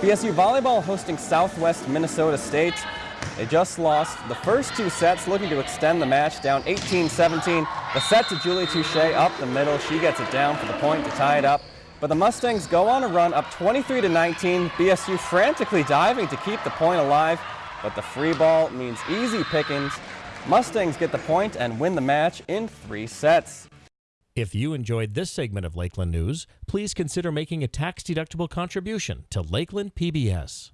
BSU volleyball hosting Southwest Minnesota State. They just lost the first two sets, looking to extend the match down 18-17. The set to Julie Touche up the middle. She gets it down for the point to tie it up. But the Mustangs go on a run up 23 to 19. BSU frantically diving to keep the point alive, but the free ball means easy pickings. Mustangs get the point and win the match in three sets. If you enjoyed this segment of Lakeland News, please consider making a tax-deductible contribution to Lakeland PBS.